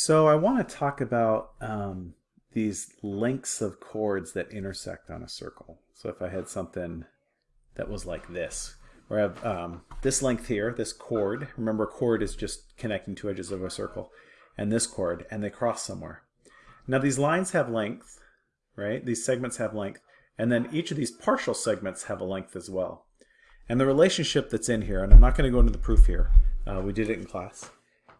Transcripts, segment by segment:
So I want to talk about um, these lengths of chords that intersect on a circle. So if I had something that was like this, where I have um, this length here, this chord, remember chord is just connecting two edges of a circle, and this chord, and they cross somewhere. Now these lines have length, right? These segments have length, and then each of these partial segments have a length as well. And the relationship that's in here, and I'm not going to go into the proof here, uh, we did it in class,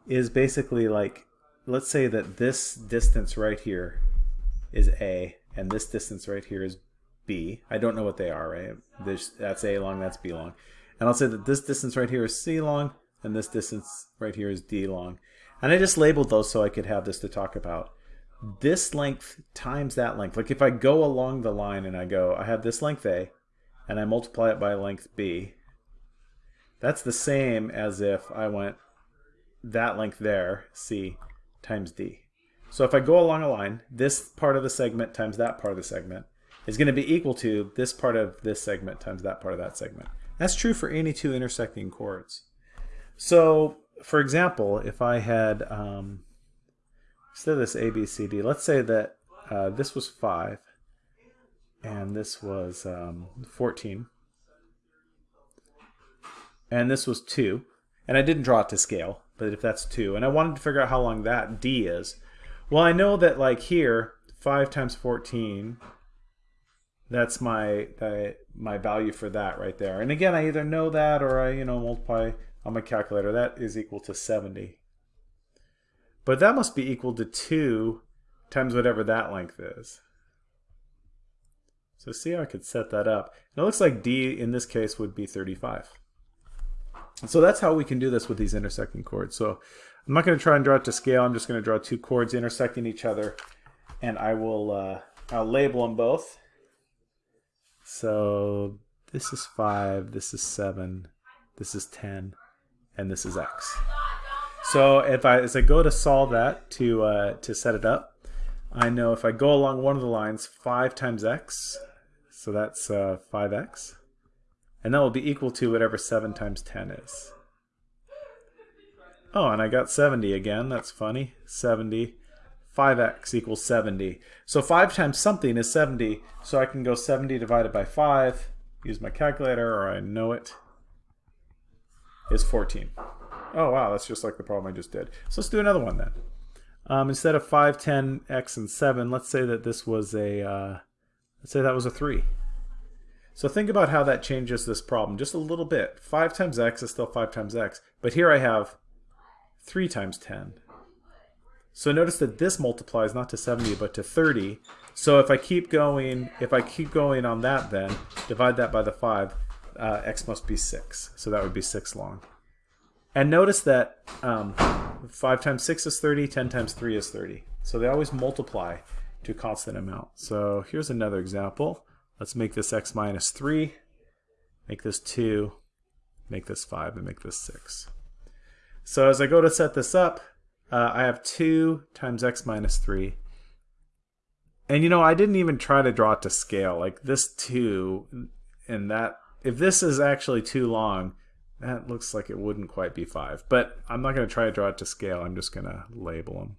is basically like let's say that this distance right here is A and this distance right here is B. I don't know what they are, right? That's A long, that's B long. And I'll say that this distance right here is C long and this distance right here is D long. And I just labeled those so I could have this to talk about. This length times that length. Like if I go along the line and I go, I have this length A and I multiply it by length B, that's the same as if I went that length there, C, times d. So if I go along a line, this part of the segment times that part of the segment is going to be equal to this part of this segment times that part of that segment. That's true for any two intersecting chords. So for example, if I had, um, instead of this A, B, C, D, let's say that uh, this was 5 and this was um, 14 and this was 2 and I didn't draw it to scale but if that's 2, and I wanted to figure out how long that d is, well, I know that like here, 5 times 14, that's my my value for that right there. And again, I either know that or I, you know, multiply on my calculator. That is equal to 70. But that must be equal to 2 times whatever that length is. So see how I could set that up. And it looks like D in this case would be 35. So that's how we can do this with these intersecting chords. So I'm not going to try and draw it to scale. I'm just going to draw two chords intersecting each other, and I will uh, I'll label them both. So this is 5, this is 7, this is 10, and this is x. So if I as I go to solve that to uh, to set it up, I know if I go along one of the lines, 5 times x, so that's uh, 5x. And that will be equal to whatever 7 times 10 is. Oh, and I got 70 again. That's funny. 70. 5x equals 70. So 5 times something is 70. So I can go 70 divided by 5, use my calculator, or I know it, is 14. Oh, wow, that's just like the problem I just did. So let's do another one then. Um, instead of 5, 10, x, and 7, let's say that this was a, uh, let's say that was a 3. So think about how that changes this problem just a little bit. 5 times x is still 5 times x, but here I have 3 times 10. So notice that this multiplies not to 70 but to 30. So if I keep going, if I keep going on that then, divide that by the 5, uh, x must be 6. So that would be 6 long. And notice that um, 5 times 6 is 30, 10 times 3 is 30. So they always multiply to a constant amount. So here's another example. Let's make this x minus 3, make this 2, make this 5, and make this 6. So as I go to set this up, uh, I have 2 times x minus 3. And you know, I didn't even try to draw it to scale. Like this 2 and that, if this is actually too long, that looks like it wouldn't quite be 5. But I'm not going to try to draw it to scale. I'm just going to label them.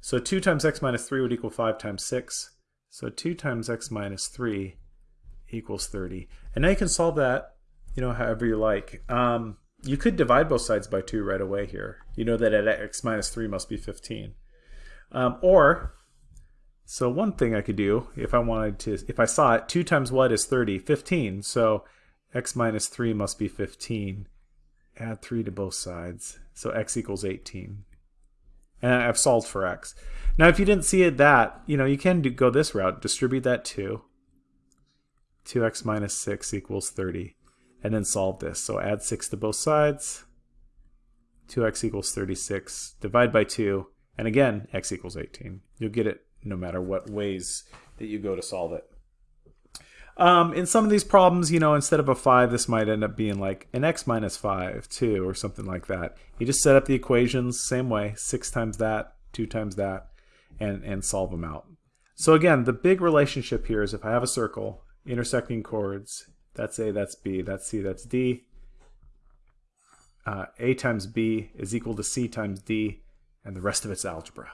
So 2 times x minus 3 would equal 5 times 6. So 2 times x minus 3 equals 30. And now you can solve that, you know, however you like. Um, you could divide both sides by 2 right away here. You know that at x minus 3 must be 15. Um, or, so one thing I could do, if I wanted to, if I saw it, 2 times what is 30? 15. So x minus 3 must be 15. Add 3 to both sides. So x equals 18 and I've solved for x. Now, if you didn't see it that, you know, you can do, go this route, distribute that 2. 2x minus 6 equals 30, and then solve this. So add 6 to both sides, 2x equals 36, divide by 2, and again, x equals 18. You'll get it no matter what ways that you go to solve it. Um, in some of these problems, you know, instead of a 5, this might end up being like an x minus 5, 2, or something like that. You just set up the equations same way, 6 times that, 2 times that, and, and solve them out. So again, the big relationship here is if I have a circle, intersecting chords, that's A, that's B, that's C, that's D, uh, A times B is equal to C times D, and the rest of it's algebra.